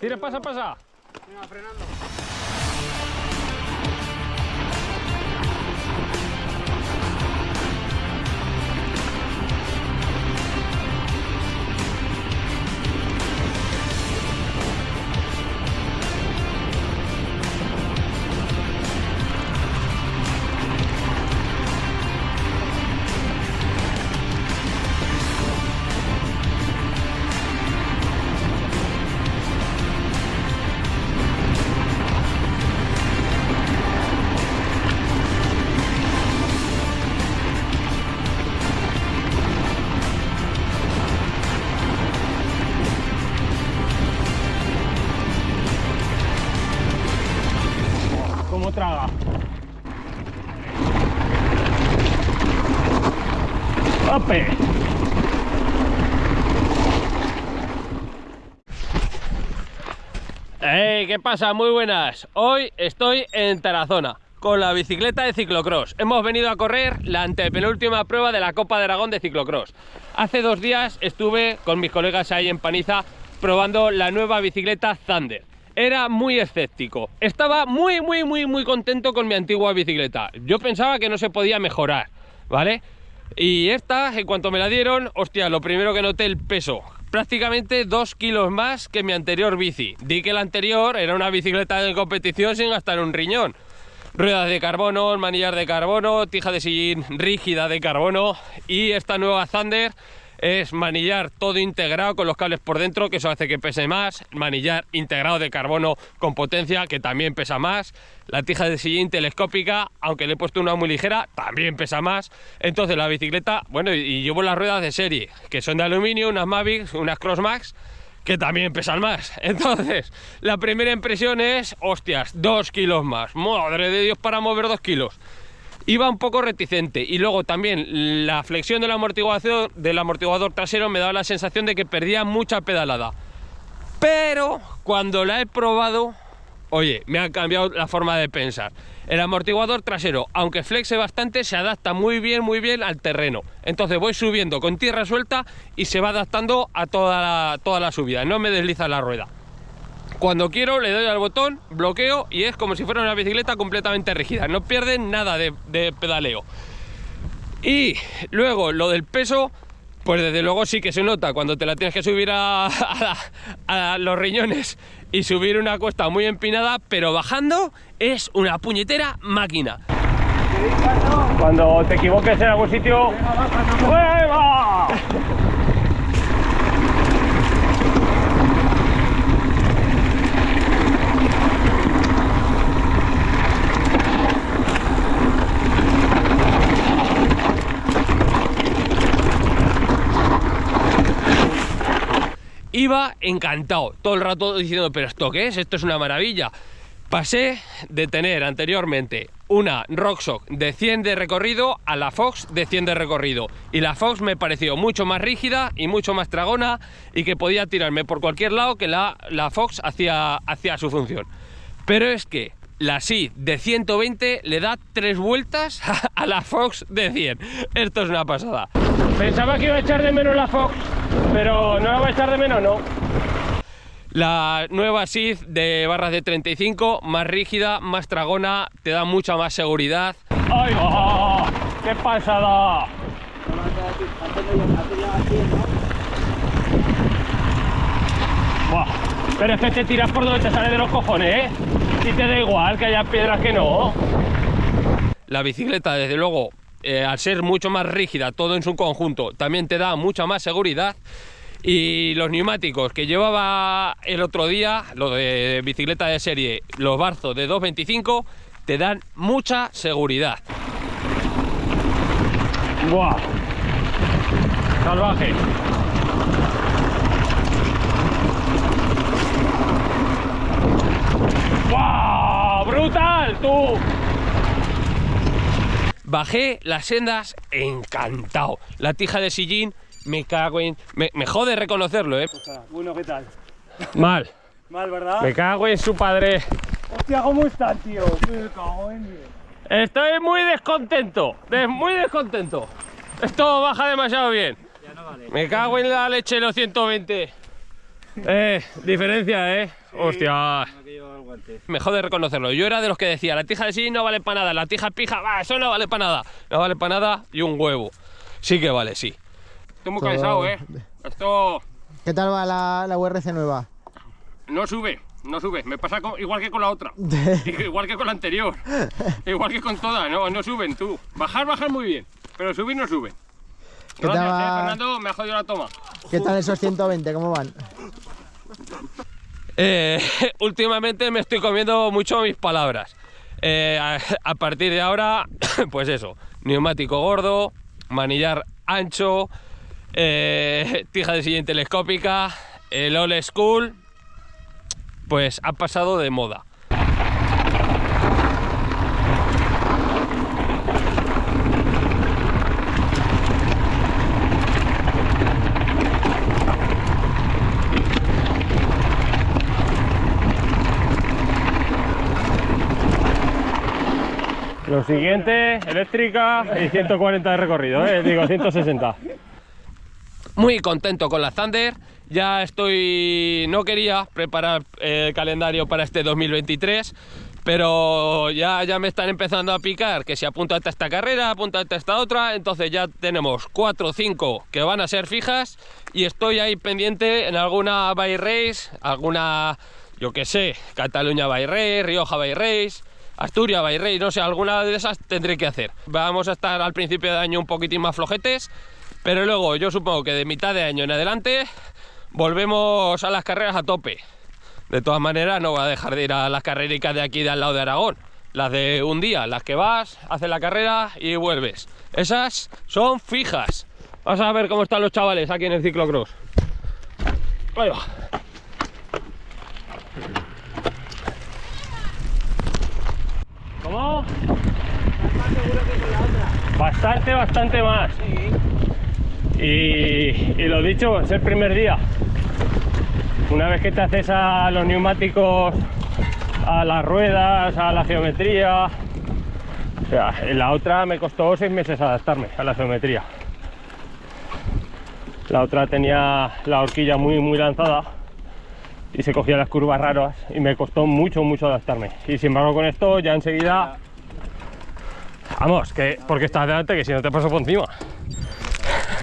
Tira, pasa, pasa. ¡Hey! ¿Qué pasa? Muy buenas. Hoy estoy en Tarazona con la bicicleta de ciclocross. Hemos venido a correr la antepenúltima prueba de la Copa de Aragón de ciclocross. Hace dos días estuve con mis colegas ahí en Paniza probando la nueva bicicleta Thunder. Era muy escéptico. Estaba muy, muy, muy, muy contento con mi antigua bicicleta. Yo pensaba que no se podía mejorar, ¿vale? Y esta, en cuanto me la dieron, hostia, lo primero que noté el peso. Prácticamente dos kilos más que mi anterior bici. Di que la anterior era una bicicleta de competición sin gastar un riñón. Ruedas de carbono, manillar de carbono, tija de sillín rígida de carbono y esta nueva Thunder es manillar todo integrado con los cables por dentro, que eso hace que pese más, manillar integrado de carbono con potencia, que también pesa más, la tija de sillín telescópica, aunque le he puesto una muy ligera, también pesa más, entonces la bicicleta, bueno, y, llevo las ruedas de serie, que son de aluminio, unas Mavic, unas Crossmax, que también pesan más. Entonces, la primera impresión es, hostias, dos kilos más. Madre de Dios para mover dos kilos. Iba un poco reticente y luego también la flexión del amortiguador, del amortiguador trasero me daba la sensación de que perdía mucha pedalada. Pero cuando la he probado, oye, me ha cambiado la forma de pensar. El amortiguador trasero, aunque flexe bastante, se adapta muy bien, muy bien al terreno. Entonces voy subiendo con tierra suelta y se va adaptando a toda toda la subida. No me desliza la rueda. Cuando quiero le doy al botón, bloqueo y es como si fuera una bicicleta completamente rígida. No pierde nada de, pedaleo. Y luego lo del peso, pues desde luego sí que se nota cuando te la tienes que subir a, los riñones y subir una cuesta muy empinada, pero bajando es una puñetera máquina. Cuando te equivoques en algún sitio, ¡Hueva! Iba encantado, todo el rato diciendo, pero ¿esto qué es? Esto es una maravilla. Pasé de tener anteriormente una Rockshox de 100 de recorrido a la Fox de 100 de recorrido. Y la Fox me pareció mucho más rígida y mucho más tragona y que podía tirarme por cualquier lado que la, la Fox hacía, hacía su función. Pero es que la SID de 120 le da tres vueltas a la Fox de 100. Esto es una pasada. Pensaba que iba a echar de menos la Fox, pero no la va a echar de menos, no. La nueva SID de barras de 35, más rígida, más tragona, te da mucha más seguridad. ¡Ay, oh, qué pasada! Buah, pero es que te tiras por donde te sale de los cojones, ¿eh? Si te da igual que haya piedras que no. La bicicleta, desde luego, eh, al ser mucho más rígida, todo en su conjunto, también te da mucha más seguridad. Y los neumáticos que llevaba el otro día, lo de bicicleta de serie, los Barzo de 225, te dan mucha seguridad. ¡Buah! Salvaje. ¡Wow! ¡Brutal, tú! Bajé las sendas encantado. La tija de sillín, me cago en... Me, me jode reconocerlo, ¿eh? O sea, bueno, ¿qué tal? Mal. Mal, ¿verdad? Me cago en su padre. Hostia, ¿cómo estás, tío? Me cago en Dios. Estoy muy descontento. de- muy descontento. Esto baja demasiado bien. Ya no vale. Me cago en la leche los 120. Eh, diferencia, eh. Hostia. Me jode reconocerlo. Yo era de los que decía, la tija de sí no vale para nada, la tija pija, va, eso no vale para nada. No vale para nada y un huevo. Sí que vale, sí. Estoy muy Todo- cansado, eh. Esto ¿Qué tal va la, la URC nueva? no sube, no sube. Me pasa igual que con la otra. igual que con la anterior. igual que con todas, no, no suben tú. Bajar, bajar muy bien. Pero subir no suben. ¿Qué Gracias, tal va- eh, Fernando, me ha jodido la toma. ¿Qué tal esos 120? ¿Cómo van? Eh, últimamente me estoy comiendo mucho mis palabras. Eh, a, partir de ahora, pues eso, neumático gordo, manillar ancho, eh, tija de silla telescópica, el old school, pues ha pasado de moda. Lo siguiente, eléctrica y 140 de recorrido, ¿eh? digo 160. Muy contento con la Thunder. Ya estoy. No quería preparar el calendario para este 2023, pero ya, ya me están empezando a picar que si apúntate a esta carrera, apúntate a esta otra. Entonces ya tenemos 4 o 5 que van a ser fijas y estoy ahí pendiente en alguna by race, alguna, yo que sé, Cataluña by race, Rioja by race. Asturias, Bayrey, no sé, alguna de esas tendré que hacer. Vamos a estar al principio de año un poquitín más flojetes, pero luego yo supongo que de mitad de año en adelante volvemos a las carreras a tope. De todas maneras, no voy a dejar de ir a las carrericas de aquí de al lado de Aragón. Las de un día, las que vas, haces la carrera y vuelves. Esas son fijas. Vamos a ver cómo están los chavales aquí en el ciclocross. Ahí va. Bastante, bastante más. Y, y lo dicho, es el primer día. Una vez que te haces a los neumáticos, a las ruedas, a la geometría. O sea, en la otra me costó seis meses adaptarme a la geometría. La otra tenía la horquilla muy, muy lanzada y se cogía las curvas raras y me costó mucho, mucho adaptarme. Y sin embargo con esto ya enseguida... Vamos, que porque estás delante que si no te paso por encima.